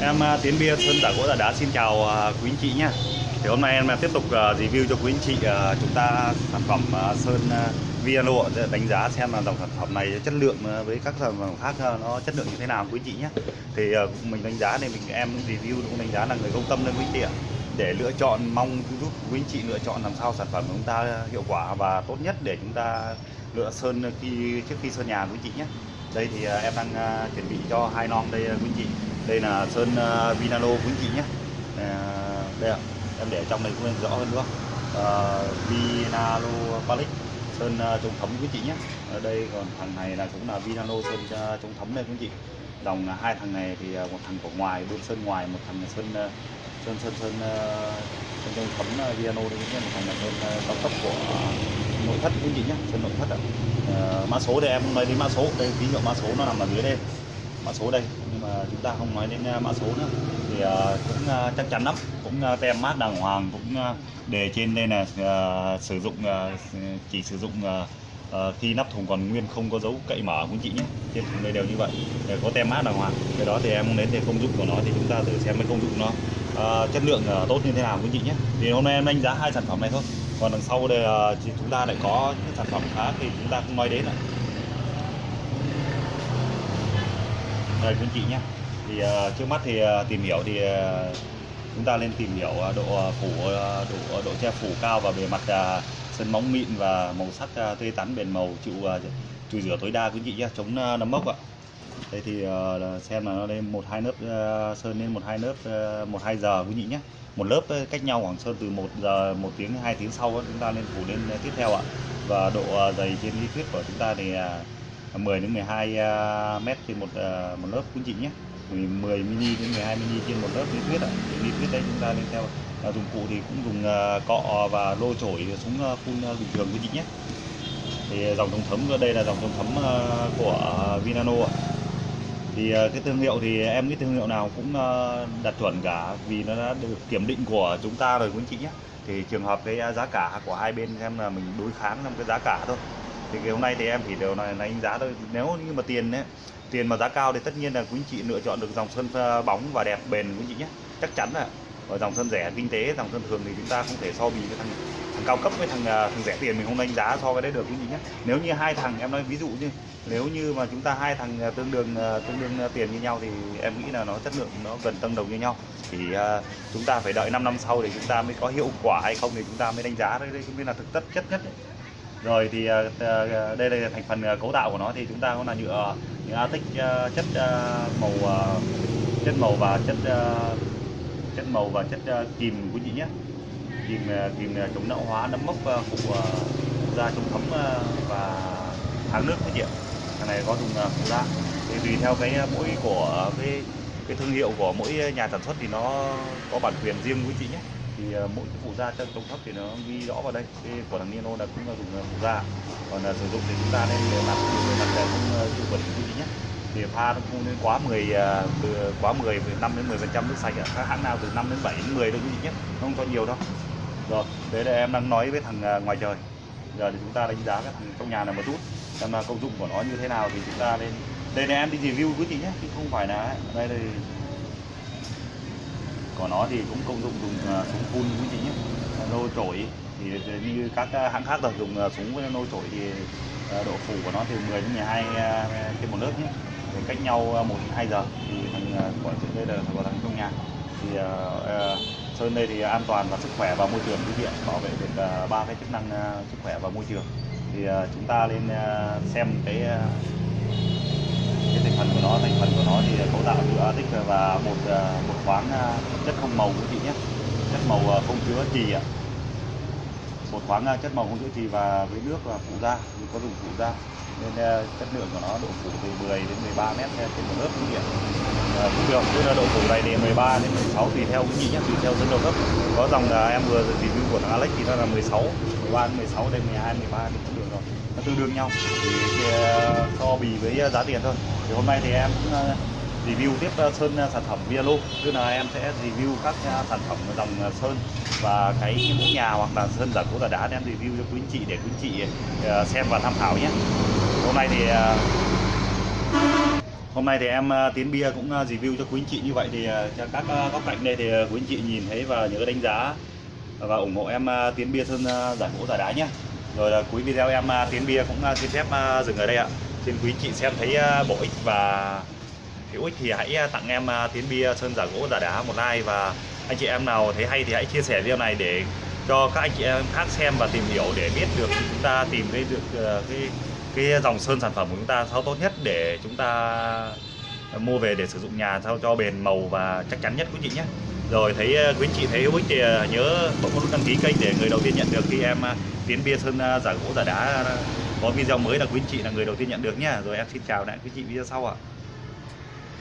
Em à, Tiến Bia Sơn Giả Gỗ Giả Đá xin chào à, quý anh chị nhé Thì hôm nay em à, tiếp tục review cho quý anh chị chúng ta sản phẩm Sơn à, Viano để đánh giá xem là dòng sản phẩm này chất lượng với các sản phẩm khác nó chất lượng như thế nào quý anh chị nhé Thì mình đánh giá này mình em review cũng đánh giá là người công tâm lên quý anh chị ạ. Để lựa chọn mong giúp quý anh chị lựa chọn làm sao sản phẩm của chúng ta hiệu quả và tốt nhất để chúng ta lựa sơn khi trước khi sơn nhà quý anh chị nhé đây thì em đang chuẩn bị cho hai non đây quý anh chị đây là sơn à, Vinalo quý chị nhé. À, đây ạ em để trong này cũng lên rõ hơn nữa à, Vinalo Palic sơn chống à, thấm quý chị nhé. Ở đây còn thằng này là cũng là Vinalo sơn chống à, thấm đây quý chị dòng hai thằng này thì một thằng của ngoài bên sơn ngoài một thằng là sơn sơn sơn sơn sơn chống thấm Vinalo đây quý anh một thằng là sơn cao cấp của nội thất quý chị nhé sơn nội thất ạ. À, mã số đây em nói đến mã số đây ví dụ mã số nó nằm ở dưới đây mã số đây. Nhưng mà chúng ta không nói đến à, mã số nữa. Thì uh, cũng uh, chắc chắn lắm. Cũng uh, tem mát đàng hoàng cũng uh, đề trên đây là uh, sử dụng uh, chỉ sử dụng uh, uh, khi nắp thùng còn nguyên không có dấu cậy mở quý chị nhé. Trên thùng đây đều như vậy. Để có tem mát đàng hoàng. Cái đó thì em muốn đến thì công dụng của nó thì chúng ta thử xem cái công dụng nó uh, chất lượng uh, tốt như thế nào quý chị nhé. Thì hôm nay em đánh giá hai sản phẩm này thôi. Còn đằng sau đây uh, thì chúng ta lại có những sản phẩm khác thì chúng ta không nói đến nữa Ờ, đây quý chị nhé. Thì uh, trước mắt thì uh, tìm hiểu thì uh, chúng ta nên tìm hiểu uh, độ phủ uh, độ độ che phủ cao và bề mặt uh, sân móng mịn và màu sắc uh, tươi tắn bền màu chịu uh, chùi rửa tối đa quý chị nhé chống uh, nấm mốc ạ. Đây thì uh, xem là nó lên một hai lớp uh, sơn lên một hai lớp uh, một hai giờ quý chị nhé. Một lớp cách nhau khoảng sơn từ 1 giờ một tiếng hai tiếng sau chúng ta nên phủ lên tiếp theo ạ. Và độ dày trên lý thuyết của chúng ta thì À, 10 đến 12 à, mét trên một à, một lớp, quý chị nhé. 10 mini đến 12 mini trên một lớp lý thuyết ạ. Lý thuyết đấy chúng ta nên theo dụng cụ thì cũng dùng cọ và lô chổi súng phun bình thường, quý chị nhé. Thì dòng chống thấm, đây là dòng chống thấm của Vinano ạ. Thì cái thương hiệu thì em cái thương hiệu nào cũng đạt chuẩn cả, vì nó đã được kiểm định của chúng ta rồi, quý anh chị nhé. Thì trường hợp cái giá cả của hai bên xem là mình đối kháng trong cái giá cả thôi thì ngày hôm nay thì em chỉ đều là đánh giá thôi. Nếu như mà tiền ấy, tiền mà giá cao thì tất nhiên là quý anh chị lựa chọn được dòng sơn bóng và đẹp bền quý anh chị nhé. Chắc chắn là ở dòng sơn rẻ kinh tế dòng sơn thường thì chúng ta không thể so bì với thằng thằng cao cấp với thằng à, thằng rẻ tiền mình không đánh giá so với đấy được quý chị nhé. Nếu như hai thằng em nói ví dụ như nếu như mà chúng ta hai thằng à, tương đương à, tương đương tiền như nhau thì em nghĩ là nó chất lượng nó gần tương đồng như nhau. Thì uh, chúng ta phải đợi 5 năm sau thì chúng ta mới có hiệu quả hay không thì chúng ta mới đánh giá. Đấy đây cũng biết là thực chất chất nhất đấy rồi thì uh, đây là thành phần cấu tạo của nó. Thì chúng ta có là nhựa nhựa Arctic uh, chất uh, màu uh, chất màu và chất uh, chất màu và chất uh, kìm quý chị nhé. Kìm kìm chống lão hóa nấm mốc phụ uh, da chống thấm uh, và kháng nước quý vị ạ thằng này có dùng phụ da. Thì tùy theo cái mỗi của cái cái thương hiệu của mỗi nhà sản xuất thì nó có bản quyền riêng quý chị nhé thì ờ, mỗi cái phụ da chân công thấp thì nó ghi rõ vào đây. Cái của thằng Nino là cũng là dùng ờ, phụ da. Còn là sử dụng thì chúng ta nên để mặt, bề mặt không ờ, chịu bẩn quý chị nhé. Thì pha nó không nên quá 10 từ quá 10 5 đến 10 phần trăm nước sạch các hãng nào từ 5 đến 7 đến 10 đâu quý vị nhé, không cho nhiều đâu. Rồi đấy là em đang nói với thằng ngoài trời. Giờ thì chúng ta đánh giá các thằng trong nhà này một chút, xem là công dụng của nó như thế nào thì chúng ta nên đây là em đi review quý vị nhé, chứ không phải là đây thì của nó thì cũng công dụng dùng à, súng phun quý chị nhé nô trổi. Thì như các à, hãng khác là dùng à, súng với nô trổi thì độ phủ của nó từ 10 đến 12 trên một lớp nhé. Thì cách nhau một hai giờ thì thằng của đây là của thằng trong nhà thì uh, sơn đây thì an toàn và sức khỏe và môi trường quý vị bảo vệ được ba cái chức năng sức khỏe và môi trường. Thì uh, chúng ta lên uh, xem cái uh, cái thành phần của nó thành phần của nó thì cấu tạo từ Arctic và một à, một khoáng à, chất không màu quý vị nhé. Chất màu à, không chứa trì ạ. Một khoáng chất màu không chứa trì và với nước và phụ da thì có dùng phụ da. Nên chất lượng của nó độ phủ từ 10 đến 13 mét trên một lớp quý vị ạ. Ờ, cũng được tức là độ tuổi này thì 13 đến 16 tùy theo cái vị nhé tùy theo dân độ cấp. Có dòng là em vừa review của thằng Alex thì nó là 16 13 đến 16 đây 12 13 thì cũng được rồi. Nó tương đương nhau. Thì thì à, so bì với à, giá tiền thôi. Thì hôm nay thì em cũng à, review tiếp sơn sản phẩm Vialo. Tức là em sẽ review các sản phẩm dòng sơn và cái mũ nhà hoặc là sơn giả cố giả đá em review cho quý anh chị, để quý anh chị xem và tham khảo nhé hôm nay thì Hôm nay thì em ờ, Tiến Bia cũng ờ, review cho quý anh chị như vậy thì ờ, cho các góc cạnh đây thì quý anh chị nhìn thấy và nhớ đánh giá và ủng hộ em Tiến Bia Sơn giải gỗ giả đá nhé. Rồi là cuối video em Tiến Bia cũng xin phép dừng ở đây ạ. Xin quý anh chị xem thấy bổ ích và hữu ích thì hãy tặng em Tiến Bia Sơn giả gỗ giả đá một like và anh chị em nào thấy hay thì hãy chia sẻ video này để cho các anh chị em khác xem và tìm hiểu để biết được, chúng ta tìm thấy được cái cái dòng sơn sản phẩm của chúng ta sao tốt nhất để chúng ta mua về để sử dụng nhà sao cho bền màu và chắc chắn nhất quý chị nhé. Rồi thấy ờ, quý chị thấy hữu ích thì ờ, nhớ bấm nút đăng ký kênh để người đầu tiên nhận được khi em ờ, tiến bia sơn giả gỗ, giả đá có video mới là quý chị là người đầu tiên nhận được nhé. Rồi em xin chào lại quý chị video sau ạ.